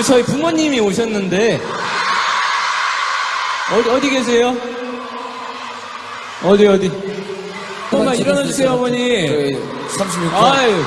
그리고 저희 부모님이 오셨는데 어디 어디 계세요? 어디 어디? 엄마 일어나 주세요 어머니. 36번. 아유.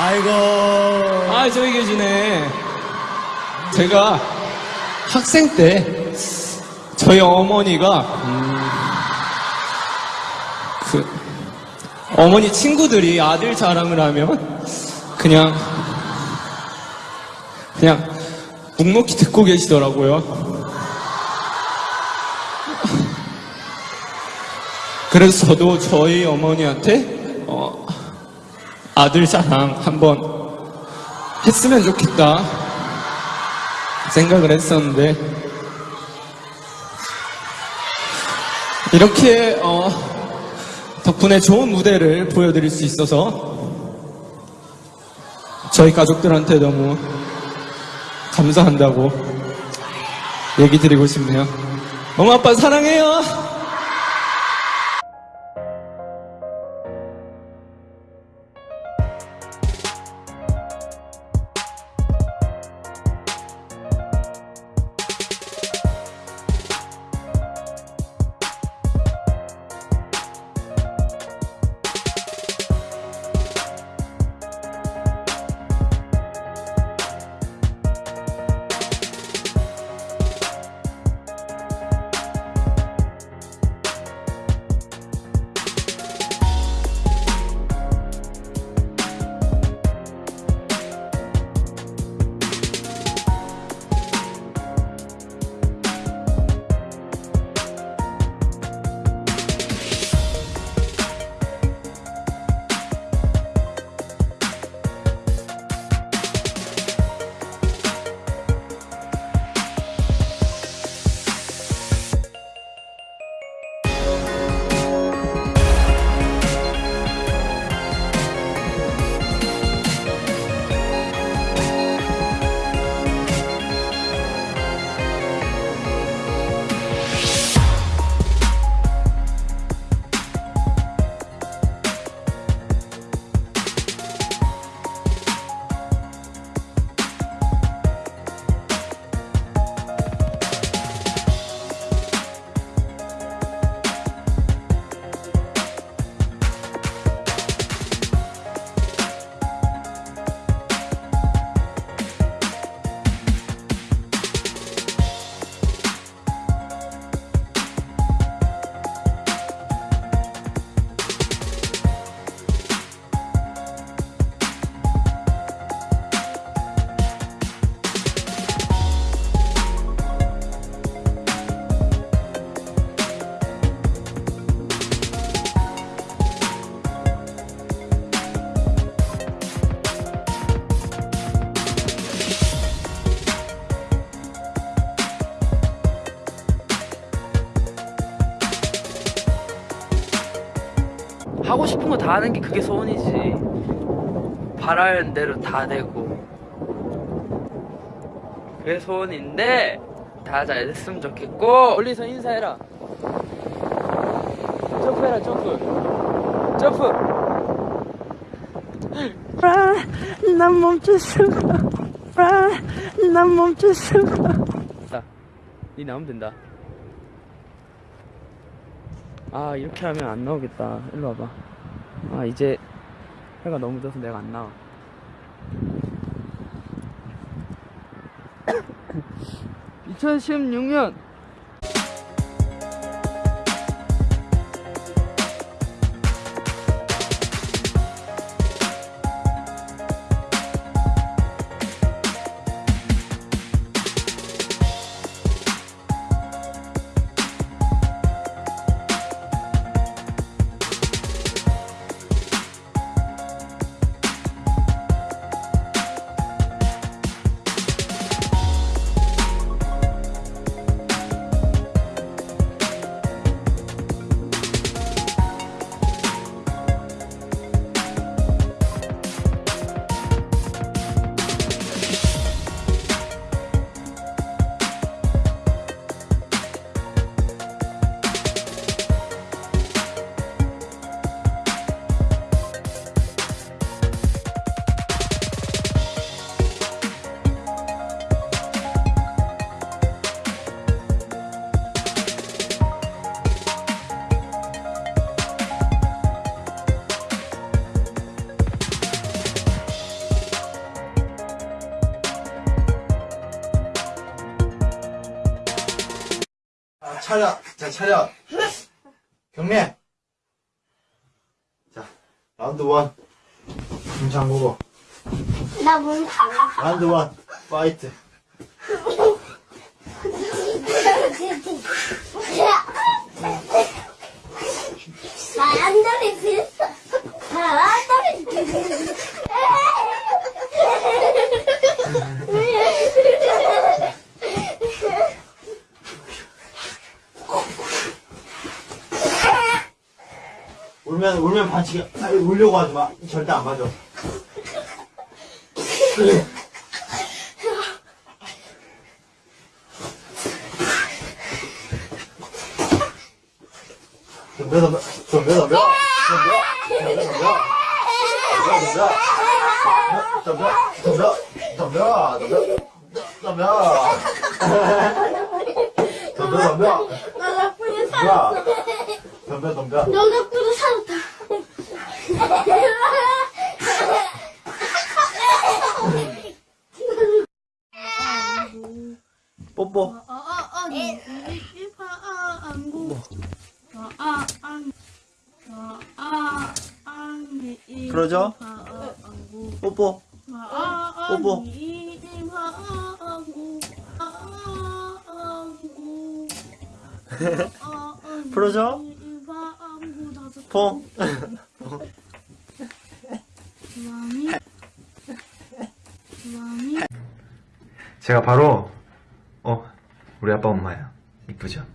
아이고. 아, 저기 계시네. 제가 학생 때 저희 어머니가 음, 그 어머니 친구들이 아들 자랑을 하면 그냥 그냥 묵묵히 듣고 계시더라고요. 그래서 저도 저희 어머니한테 어, 아들 자랑 한번 했으면 좋겠다 생각을 했었는데 이렇게 어, 덕분에 좋은 무대를 보여드릴 수 있어서 저희 가족들한테 너무 감사한다고 얘기 드리고 싶네요. 엄마 아빠 사랑해요. 하고 싶은 거 다 하는 게 그게 소원이지. 바라는 대로 다 되고. 그게 소원인데, 다 잘 됐으면 좋겠고, 멀리서 인사해라. 점프해라, 점프. 점프! 아, 난 멈출 수가 아, 난 멈출 수가 자, 니 나오면 된다. 아, 이렇게 하면 안 나오겠다. 일로 와봐. 아, 이제 해가 너무 져서 내가 안 나와. (2016년) 차렷. 자, 차렷. 경례. 자, 라운드 원. 눈 잠그고. 나문 닫아. 라운드 원. 파이트. 바람돌이 비었어. 울면, 울면 반칙이야. 아니, 울려고 하지 마. 절대 안 맞아. 덤벼, 덤벼, 덤벼, 덤벼, 덤벼, 덤벼, 덤벼, 덤벼, 덤벼, 덤벼, 덤벼, 덤벼, 덤벼, 덤벼, 나 덕분에 덤벼, 살았어. 덤벼, 덤벼. 뽀뽀. 그러죠? 뽀뽀. 뽀뽀. 그러죠? 포. 제가 바로 어 우리 아빠 엄마야. 이쁘죠?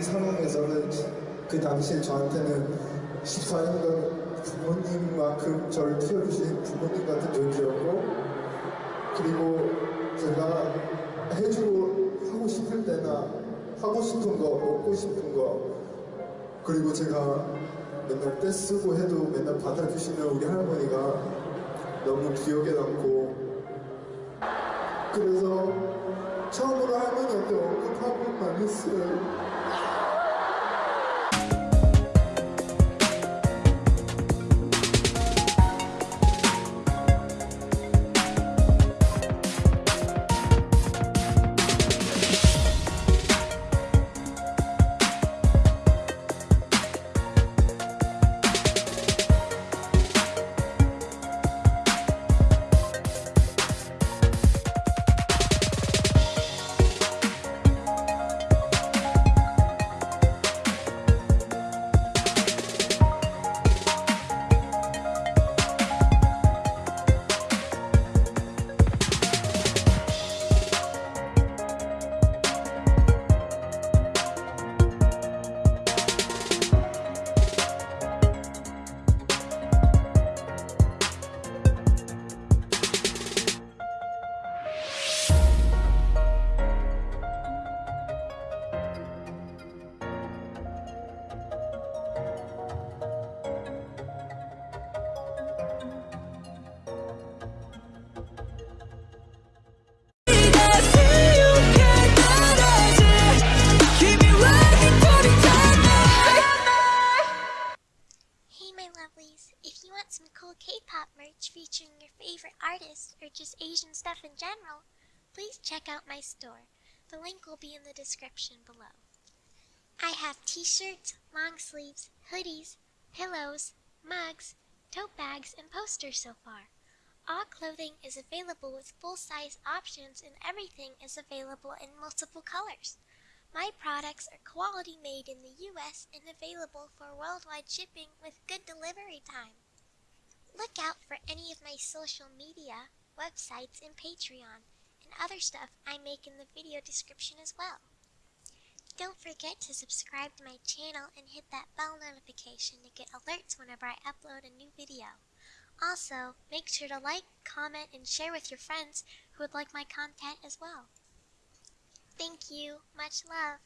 이 상황에서는 그 당시에 저한테는 14년간 부모님만큼 저를 키워주신 부모님 같은 존재였고 그리고 제가 해주고 하고 싶을 때나 하고 싶은 거 먹고 싶은 거 그리고 제가 맨날 떼쓰고 해도 맨날 받아주시는 우리 할머니가 너무 기억에 남고 그래서 처음으로 할머니한테 언급하고만 했어요. Artists or just Asian stuff in general, please check out my store. The link will be in the description below. I have t-shirts, long sleeves, hoodies, pillows, mugs, tote bags, and posters so far. All clothing is available with full-size options and everything is available in multiple colors. My products are quality made in the US and available for worldwide shipping with good delivery time. Look out for any of my social media, websites, and Patreon, and other stuff I make in the video description as well. Don't forget to subscribe to my channel and hit that bell notification to get alerts whenever I upload a new video. Also, make sure to like, comment, and share with your friends who would like my content as well. Thank you. Much love.